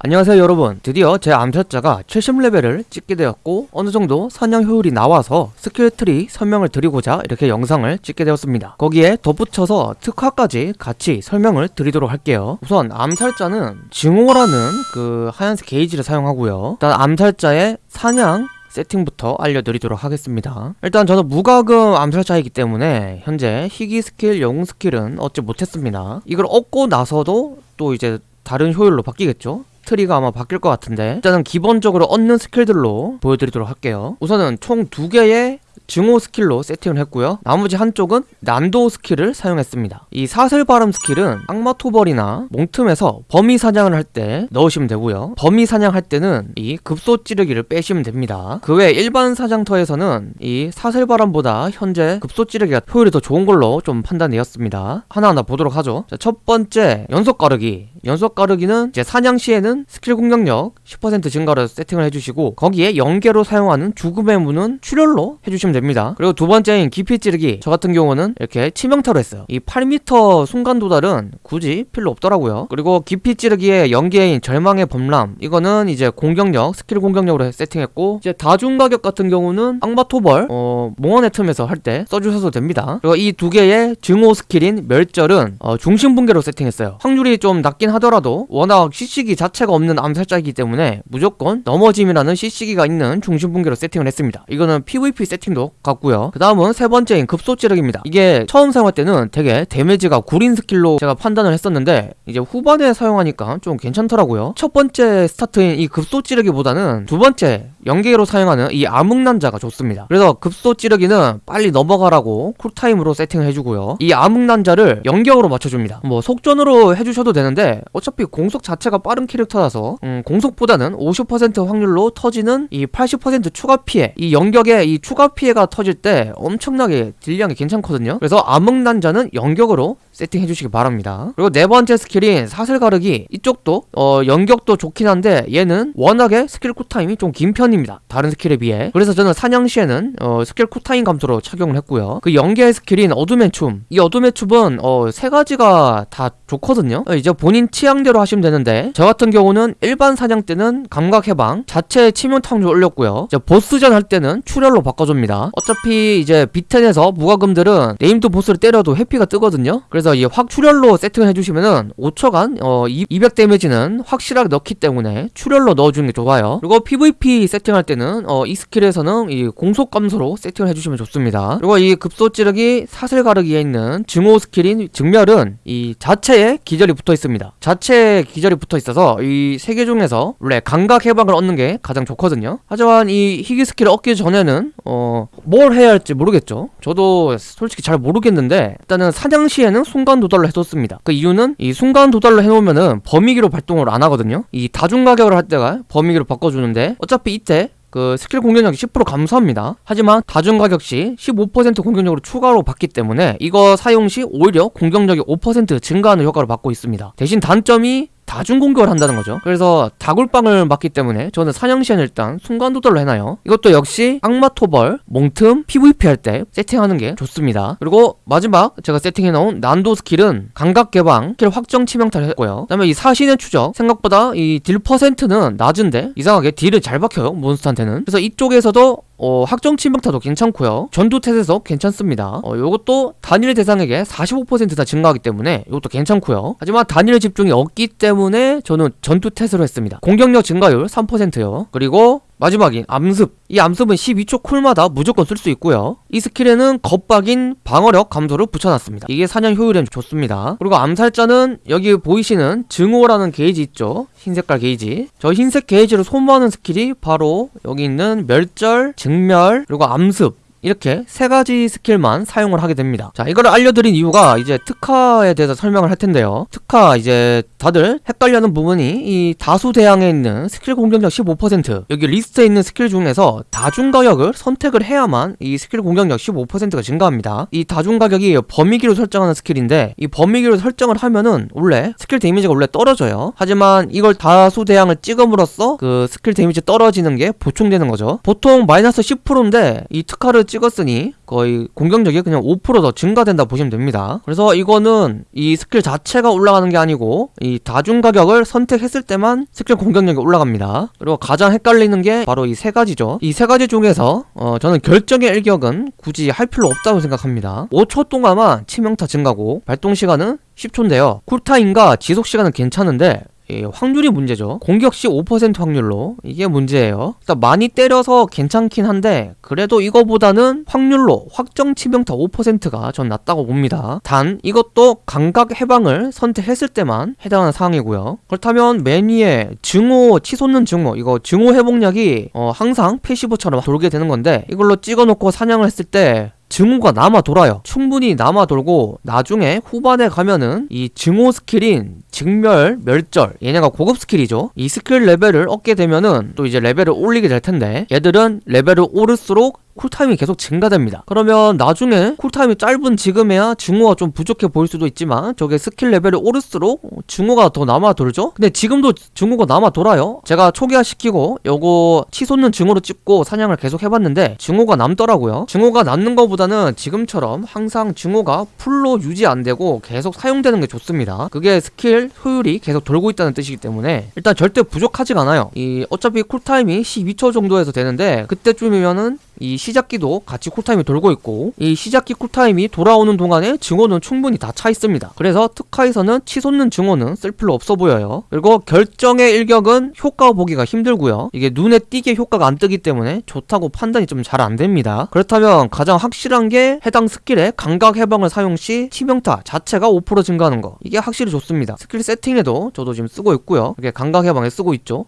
안녕하세요 여러분. 드디어 제 암살자가 70레벨을 찍게 되었고 어느정도 사냥 효율이 나와서 skill tree 설명을 드리고자 이렇게 영상을 찍게 되었습니다. 거기에 덧붙여서 특화까지 같이 설명을 드리도록 할게요. 우선 암살자는 증오라는 그 하얀색 게이지를 사용하고요. 일단 암살자의 사냥 세팅부터 알려드리도록 하겠습니다. 일단 저는 무과금 암살자이기 때문에 현재 희귀 스킬, 영웅 skill은 얻지 못했습니다. 이걸 얻고 나서도 또 이제 다른 효율로 바뀌겠죠? tree가 아마 바뀔 것 같은데. 일단은 기본적으로 얻는 skill들로 보여드리도록 할게요. 우선은 총 두 개의 증오 skill로 세팅을 했고요. 나머지 한쪽은 난도 skill을 사용했습니다. 이 사슬 발음 skill은 악마 토벌이나 몽틈에서 범위 사냥을 할 때 넣으시면 되고요. 범위 사냥할 때는 이 급소 찌르기를 빼시면 됩니다. 그 외 일반 사냥터에서는 이 사슬 발음보다 현재 급소 찌르기가 효율이 더 좋은 걸로 좀 판단되었습니다. 하나하나 보도록 하죠. 자, 첫 번째 연속 가르기. 연속 가르기는 이제 사냥 시에는 스킬 공격력 10% 증가로 세팅을 해주시고 거기에 연계로 사용하는 죽음의 문은 출혈로 해주시면 됩니다. 그리고 두 번째인 깊이 찌르기. 저 같은 경우는 이렇게 치명타로 했어요. 이 8m 순간 도달은 굳이 필요 없더라고요. 그리고 깊이 찌르기의 연계인 절망의 범람. 이거는 이제 공격력 스킬 공격력으로 세팅했고 이제 다중 가격 같은 경우는 악마 토벌 어 몽환의 틈에서 할 때 써주셔도 됩니다. 그리고 이 두 개의 증오 스킬인 멸절은 어 중심 붕괴로 세팅했어요. 확률이 좀 낮긴 하더라도 워낙 CC기 자체가 없는 암살자이기 때문에 무조건 넘어짐이라는 CC기가 있는 중심 붕괴로 세팅을 했습니다. 이거는 PVP 세팅도 같고요. 그 다음은 세 번째인 급소 찌르기입니다. 이게 처음 사용할 때는 되게 데미지가 구린 스킬로 제가 판단을 했었는데 이제 후반에 사용하니까 좀 괜찮더라고요. 첫 번째 스타트인 이 급소 찌르기보다는 두 번째 연계로 사용하는 이 암흑난자가 좋습니다. 그래서 급소 찌르기는 빨리 넘어가라고 쿨타임으로 세팅을 해주고요. 이 암흑난자를 연격으로 맞춰줍니다. 뭐 속전으로 해주셔도 되는데 어차피 공속 자체가 빠른 캐릭터라서 음, 공속보다는 50% 확률로 터지는 이 80% 추가 피해 이 연격에 이 추가 피해 가 터질 때 엄청나게 딜량이 괜찮거든요. 그래서 암흑난자는 연격으로 세팅해 주시기 바랍니다. 그리고 네 번째 스킬인 사슬 가르기. 이쪽도 어 연격도 좋긴 한데 얘는 워낙에 스킬 쿨타임이 좀 긴 편입니다. 다른 스킬에 비해. 그래서 저는 사냥 시에는 어 스킬 쿨타임 감소로 착용을 했고요. 그 연계 스킬인 어둠의 춤 이 어둠의 춤은 어 세 가지가 다 좋거든요. 어, 이제 본인 취향대로 하시면 되는데 저 같은 경우는 일반 사냥 때는 감각 해방 자체 치명타 확률 올렸고요. 이제 보스전 할 때는 출혈로 바꿔줍니다. 어차피 이제 비텐에서 무과금들은 네임드 보스를 때려도 회피가 뜨거든요. 그래서 이 확 출혈로 세팅을 해주시면은 5초간 어, 200 데미지는 확실하게 넣기 때문에 출혈로 넣어주는 게 좋아요. 그리고 PVP 세팅할 때는 어, 이 스킬에서는 이 공속 감소로 세팅을 해주시면 좋습니다. 그리고 이 급소 찌르기 사슬 가르기에 있는 증오 스킬인 증멸은 이 자체에 기절이 붙어 있습니다. 자체에 기절이 붙어 있어서 이 세 개 중에서 원래 감각 해방을 얻는 게 가장 좋거든요. 하지만 이 희귀 스킬을 얻기 전에는 어, 뭘 해야 할지 모르겠죠. 저도 솔직히 잘 모르겠는데 일단은 사냥 시에는 순간 도달로 해뒀습니다. 그 이유는 이 순간 도달로 해놓으면은 범위기로 발동을 안 하거든요. 이 다중 가격을 할 때가 범위기로 바꿔주는데 어차피 이때 그 스킬 공격력이 10% 감소합니다. 하지만 다중 가격 시 15% 공격력으로 추가로 받기 때문에 이거 사용 시 오히려 공격력이 5% 증가하는 효과를 받고 있습니다. 대신 단점이 다중 공격을 한다는 거죠. 그래서 다굴빵을 맞기 때문에 저는 사냥시엔 일단 순간 도달로 해놔요. 이것도 역시 악마 토벌, 몽틈, PVP 할 때 세팅하는 게 좋습니다. 그리고 마지막 제가 세팅해놓은 난도 스킬은 감각 개방, 스킬 확정 치명타를 했고요. 그 다음에 이 사신의 추적 생각보다 이 딜 퍼센트는 낮은데 이상하게 딜을 잘 박혀요 몬스터한테는. 그래서 이쪽에서도 어, 확정 치명타도 괜찮고요. 전투 태세에서 괜찮습니다. 어, 요것도 단일 대상에게 45%다 증가하기 때문에 이것도 괜찮고요. 하지만 단일 집중이 없기 때문에 저는 전투 태세로 했습니다. 공격력 증가율 3%요. 그리고 마지막인 암습. 이 암습은 12초 쿨마다 무조건 쓸 수 있고요. 이 스킬에는 겁박인 방어력 감소를 붙여놨습니다. 이게 사냥 효율에 좋습니다. 그리고 암살자는 여기 보이시는 증오라는 게이지 있죠? 흰색깔 게이지. 저 흰색 게이지를 소모하는 스킬이 바로 여기 있는 멸절, 증멸, 그리고 암습 이렇게 세 가지 스킬만 사용을 하게 됩니다. 자 이거를 알려드린 이유가 이제 특화에 대해서 설명을 할 텐데요. 특화 이제 다들 헷갈려하는 부분이 이 다수 대항에 있는 스킬 공격력 15% 여기 리스트에 있는 스킬 중에서 다중 가격을 선택을 해야만 이 스킬 공격력 15%가 증가합니다. 이 다중 가격이 범위기로 설정하는 스킬인데 이 범위기로 설정을 하면은 원래 스킬 데미지가 원래 떨어져요. 하지만 이걸 다수 대항을 찍음으로써 그 스킬 데미지 떨어지는 게 보충되는 거죠. 보통 마이너스 10%인데 이 특화를 찍었으니 거의 공격력이 그냥 5%더 증가된다 보시면 됩니다. 그래서 이거는 이 스킬 자체가 올라가는 게 아니고 이 다중 가격을 선택했을 때만 스킬 공격력이 올라갑니다. 그리고 가장 헷갈리는 게 바로 이 세 가지죠. 이 세 가지 중에서 어 저는 결정의 일격은 굳이 할 필요 없다고 생각합니다. 5초 동안만 치명타 증가고 발동 시간은 10초인데요. 쿨타임과 지속 시간은 괜찮은데 이 확률이 문제죠. 공격 시 5% 확률로 이게 문제예요. 일단 많이 때려서 괜찮긴 한데 그래도 이거보다는 확률로 확정 치명타 5%가 전 낫다고 봅니다. 단 이것도 감각 해방을 선택했을 때만 해당하는 상황이고요. 그렇다면 맨 위에 증오 치솟는 증오 이거 증오 회복약이 어 항상 패시브처럼 돌게 되는 건데 이걸로 찍어놓고 사냥을 했을 때 증오가 남아 돌아요. 충분히 남아 돌고 나중에 후반에 가면은 이 증오 스킬인 증멸, 멸절 얘네가 고급 스킬이죠. 이 스킬 레벨을 얻게 되면은 또 이제 레벨을 올리게 될 텐데 얘들은 레벨을 오를수록 쿨타임이 계속 증가됩니다. 그러면 나중에 쿨타임이 짧은 지금에야 증오가 좀 부족해 보일 수도 있지만 저게 스킬 레벨이 오를수록 증오가 더 남아 돌죠? 근데 지금도 증오가 남아 돌아요. 제가 초기화 시키고 요거 치솟는 증오로 찍고 사냥을 계속 해봤는데 증오가 남더라고요. 증오가 남는 것보다는 지금처럼 항상 증오가 풀로 유지 안 되고 계속 사용되는 게 좋습니다. 그게 스킬 효율이 계속 돌고 있다는 뜻이기 때문에 일단 절대 부족하지가 않아요. 이 어차피 쿨타임이 12초 정도에서 되는데 그때쯤이면은 이 시작기도 같이 쿨타임이 돌고 있고 이 시작기 쿨타임이 돌아오는 동안에 증오는 충분히 다 차 있습니다. 그래서 특화에서는 치솟는 증오는 쓸 필요 없어 보여요. 그리고 결정의 일격은 효과 보기가 힘들고요. 이게 눈에 띄게 효과가 안 뜨기 때문에 좋다고 판단이 좀 잘 안 됩니다. 그렇다면 가장 확실한 게 해당 스킬의 감각 해방을 사용 시 치명타 자체가 5% 증가하는 거. 이게 확실히 좋습니다. 스킬 세팅에도 저도 지금 쓰고 있고요. 이게 감각 해방에 쓰고 있죠.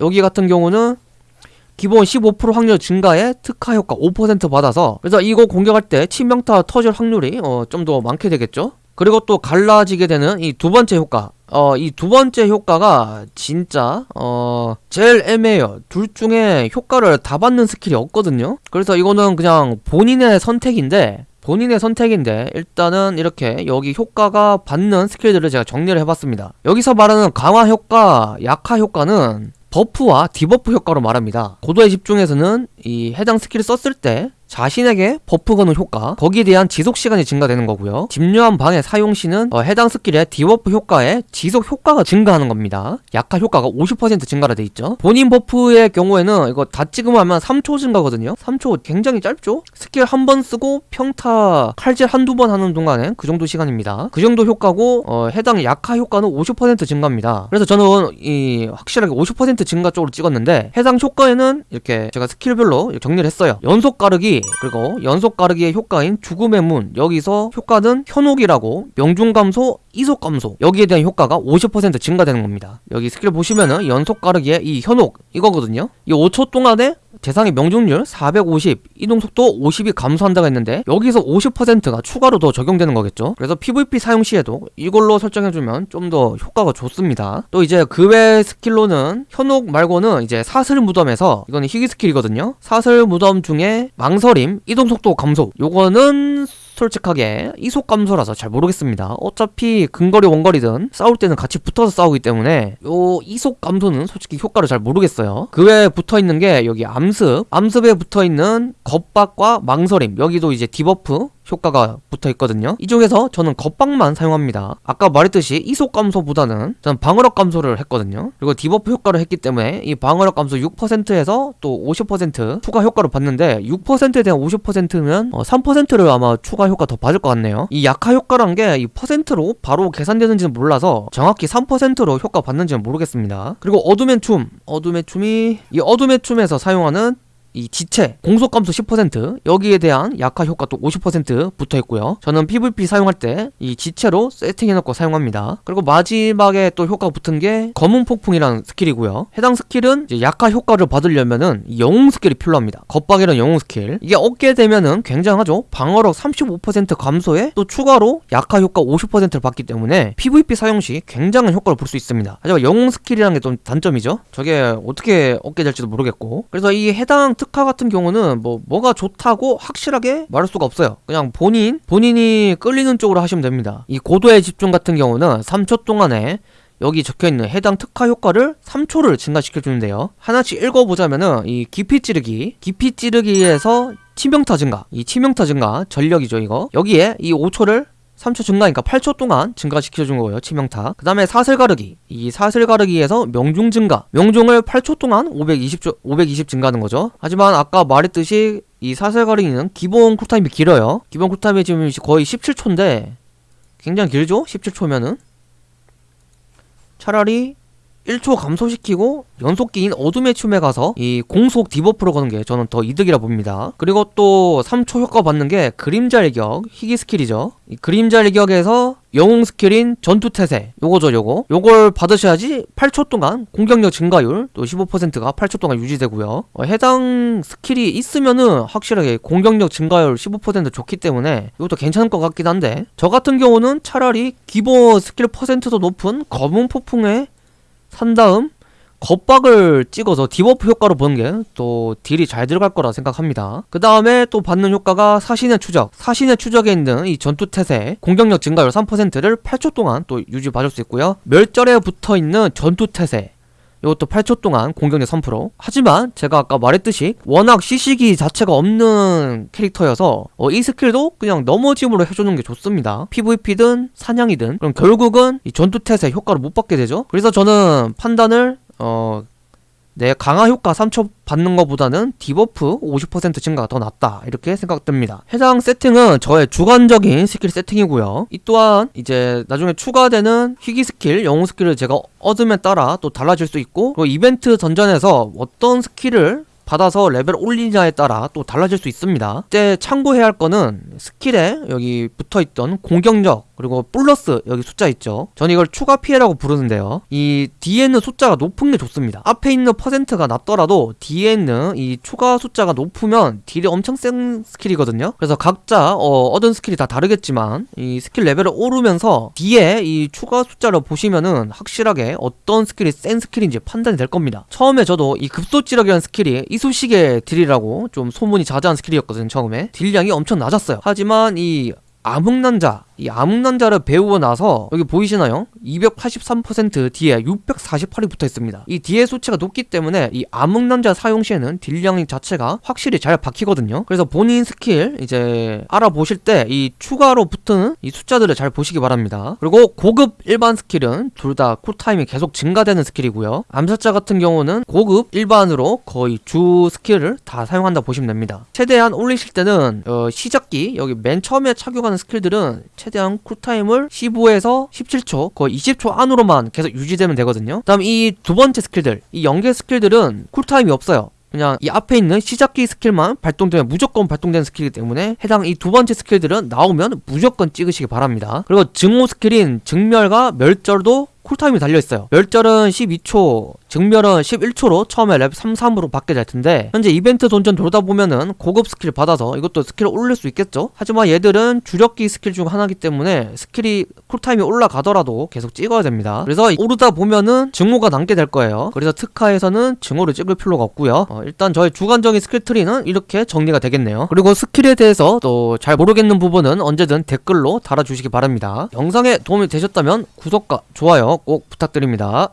여기 같은 경우는 기본 15% 확률 증가에 특화 효과 5% 받아서 그래서 이거 공격할 때 치명타 터질 확률이 어, 좀 더 많게 되겠죠 그리고 또 갈라지게 되는 이 두 번째 효과 어, 이 두 번째 효과가 진짜 어, 제일 애매해요. 둘 중에 효과를 다 받는 스킬이 없거든요. 그래서 이거는 그냥 본인의 선택인데 본인의 선택인데 일단은 이렇게 여기 효과가 받는 스킬들을 제가 정리를 해봤습니다. 여기서 말하는 강화 효과, 약화 효과는 버프와 디버프 효과로 말합니다. 고도의 집중에서는 이 해당 스킬을 썼을 때 자신에게 버프 거는 효과 거기에 대한 지속 시간이 증가되는 거고요. 집요한 방해 사용 시는 어, 해당 스킬의 디버프 효과에 지속 효과가 증가하는 겁니다. 약화 효과가 50% 증가가 돼 있죠. 본인 버프의 경우에는 이거 다 찍으면 하면 3초 증가거든요. 3초 굉장히 짧죠? 스킬 한 번 쓰고 평타 칼질 한두 번 하는 동안에 그 정도 시간입니다. 그 정도 효과고 어, 해당 약화 효과는 50% 증가입니다. 그래서 저는 이 확실하게 50% 증가 쪽으로 찍었는데 해당 효과에는 이렇게 제가 스킬별로 정리를 했어요. 연속 가르기 그리고 연속 가르기의 효과인 죽음의 문 여기서 효과는 현혹이라고 명중 감소 이속 감소. 여기에 대한 효과가 50% 증가되는 겁니다. 여기 스킬 보시면은 연속 가르기의 이 현혹 이거거든요. 이 5초 동안에 대상의 명중률 450 이동속도 50이 감소한다고 했는데 여기서 50%가 추가로 더 적용되는 거겠죠? 그래서 PVP 사용 시에도 이걸로 설정해주면 좀 더 효과가 좋습니다. 또 이제 그 외 스킬로는 현혹 말고는 이제 사슬 무덤에서 이거는 희귀 스킬이거든요? 사슬 무덤 중에 망설임 이동속도 감소. 요거는 솔직하게 이속 감소라서 잘 모르겠습니다. 어차피 근거리 원거리든 싸울 때는 같이 붙어서 싸우기 때문에 요 이속 감소는 솔직히 효과를 잘 모르겠어요. 그 외에 붙어있는 게 여기 암습. 암습에 붙어있는 겁박과 망설임. 여기도 이제 디버프 효과가 붙어 있거든요. 이 중에서 저는 겁박만 사용합니다. 아까 말했듯이 이속 감소보다는 저는 방어력 감소를 했거든요. 그리고 디버프 효과를 했기 때문에 이 방어력 감소 6%에서 또 50% 추가 효과를 받는데 6%에 대한 50%면 어 3%를 아마 추가 효과 더 받을 것 같네요. 이 약화 효과란 게 이 퍼센트로 바로 계산되는지는 몰라서 정확히 3%로 효과 받는지는 모르겠습니다. 그리고 어둠의 춤 어둠의 춤이 이 어둠의 춤에서 사용하는 이 지체 공속 감소 10% 여기에 대한 약화 효과 또 50% 붙어 있고요. 저는 PVP 사용할 때 이 지체로 세팅해 놓고 사용합니다. 그리고 마지막에 또 효과가 붙은 게 검은 폭풍이라는 스킬이고요. 해당 스킬은 약화 효과를 받으려면은 영웅 스킬이 필요합니다. 겁박이라는 영웅 스킬. 이게 얻게 되면은 굉장하죠. 방어력 35% 감소에 또 추가로 약화 효과 50%를 받기 때문에 PVP 사용 시 굉장한 효과를 볼 수 있습니다. 하지만 영웅 스킬이라는 게 좀 단점이죠. 저게 어떻게 얻게 될지도 모르겠고. 그래서 이 해당 특화 같은 경우는 뭐 뭐가 좋다고 확실하게 말할 수가 없어요. 그냥 본인 본인이 끌리는 쪽으로 하시면 됩니다. 이 고도의 집중 같은 경우는 3초 동안에 여기 적혀있는 해당 특화 효과를 3초를 증가시켜주는데요. 하나씩 읽어보자면은 이 깊이 찌르기 깊이 찌르기에서 치명타 증가 이 치명타 증가 전력이죠 이거. 여기에 이 5초를 3초 증가니까 8초 동안 증가시켜준 거예요 치명타. 그 다음에 사슬 가르기. 이 사슬 가르기에서 명중 증가. 명중을 8초 동안 520초 520 증가하는 거죠. 하지만 아까 말했듯이 이 사슬 가르기는 기본 쿨타임이 길어요. 기본 쿨타임이 지금 거의 17초인데 굉장히 길죠? 17초면은? 차라리 1초 감소시키고 연속기인 어둠의 춤에 가서 이 공속 디버프로 거는 게 저는 더 이득이라 봅니다. 그리고 또 3초 효과 받는 게 그림자 일격, 희귀 스킬이죠. 이 그림자 일격에서 영웅 스킬인 전투 태세 요거죠 요거 요걸 받으셔야지 8초 동안 공격력 증가율 또 15%가 8초 동안 유지되고요 어, 해당 스킬이 있으면은 확실하게 공격력 증가율 15% 좋기 때문에 이것도 괜찮을 것 같긴 한데 저 같은 경우는 차라리 기본 스킬 퍼센트도 높은 검은 폭풍에 산 다음 겁박을 찍어서 디버프 효과로 보는 게 또 딜이 잘 들어갈 거라 생각합니다. 그 다음에 또 받는 효과가 사신의 추적. 사신의 추적에 있는 이 전투 태세 공격력 증가율 3%를 8초 동안 또 유지 받을 수 있고요. 멸절에 붙어 있는 전투 태세. 이것도 8초 동안 공격력 3% 하지만 제가 아까 말했듯이 워낙 CC기 자체가 없는 캐릭터여서 어, 이 스킬도 그냥 넘어짐으로 해주는 게 좋습니다. PVP든 사냥이든. 그럼 결국은 이 전투 태세 효과를 못 받게 되죠? 그래서 저는 판단을 어... 내 강화 효과 3초 받는 것보다는 디버프 50% 증가가 더 낫다 이렇게 생각됩니다 해당 세팅은 저의 주관적인 스킬 세팅이고요 이 또한 이제 나중에 추가되는 희귀 스킬, 영웅 스킬을 제가 얻음에 따라 또 달라질 수 있고 그리고 이벤트 던전에서 어떤 스킬을 받아서 레벨 올리냐에 따라 또 달라질 수 있습니다. 이때 참고해야 할 거는 스킬에 여기 붙어있던 공격력 그리고 플러스 여기 숫자 있죠. 저는 이걸 추가 피해라고 부르는데요. 이 뒤에 있는 숫자가 높은 게 좋습니다. 앞에 있는 퍼센트가 낮더라도 뒤에 있는 이 추가 숫자가 높으면 딜이 엄청 센 스킬이거든요. 그래서 각자 어, 얻은 스킬이 다 다르겠지만 이 스킬 레벨을 오르면서 뒤에 이 추가 숫자를 보시면은 확실하게 어떤 스킬이 센 스킬인지 판단이 될 겁니다. 처음에 저도 이 급소찌력이라는 스킬이 이쑤시개 딜이라고 좀 소문이 자자한 스킬이었거든요. 처음에 딜량이 엄청 낮았어요. 하지만 이 암흑난자 이 암흑난자를 배우고 나서 여기 보이시나요? 283% 뒤에 648이 붙어 있습니다. 이 뒤에 수치가 높기 때문에 이 암흑난자 사용 시에는 딜량 자체가 확실히 잘 박히거든요. 그래서 본인 스킬 이제 알아보실 때 이 추가로 붙은 이 숫자들을 잘 보시기 바랍니다. 그리고 고급 일반 스킬은 둘 다 쿨타임이 계속 증가되는 스킬이고요. 암살자 같은 경우는 고급 일반으로 거의 주 스킬을 다 사용한다 보시면 됩니다. 최대한 올리실 때는 어, 시작기 여기 맨 처음에 착용 하는 스킬들은 최대한 쿨타임을 15에서 17초 거의 20초 안으로만 계속 유지되면 되거든요. 다음 이 두 번째 스킬들 이 연계 스킬들은 쿨타임이 없어요. 그냥 이 앞에 있는 시작기 스킬만 발동되면 무조건 발동되는 스킬이기 때문에 해당 이 두 번째 스킬들은 나오면 무조건 찍으시기 바랍니다. 그리고 증오 스킬인 증멸과 멸절도 쿨타임이 달려있어요. 멸절은 12초 증멸은 11초로 처음에 렙 3, 3으로 받게 될 텐데 현재 이벤트 던전 돌다 보면은 고급 스킬 받아서 이것도 스킬을 올릴 수 있겠죠? 하지만 얘들은 주력기 스킬 중 하나이기 때문에 스킬이 쿨타임이 올라가더라도 계속 찍어야 됩니다. 그래서 오르다 보면은 증오가 남게 될 거예요. 그래서 특화에서는 증오를 찍을 필요가 없고요. 어, 일단 저의 주관적인 스킬 트리는 이렇게 정리가 되겠네요. 그리고 스킬에 대해서 또 잘 모르겠는 부분은 언제든 댓글로 달아주시기 바랍니다. 영상에 도움이 되셨다면 구독과 좋아요 꼭 부탁드립니다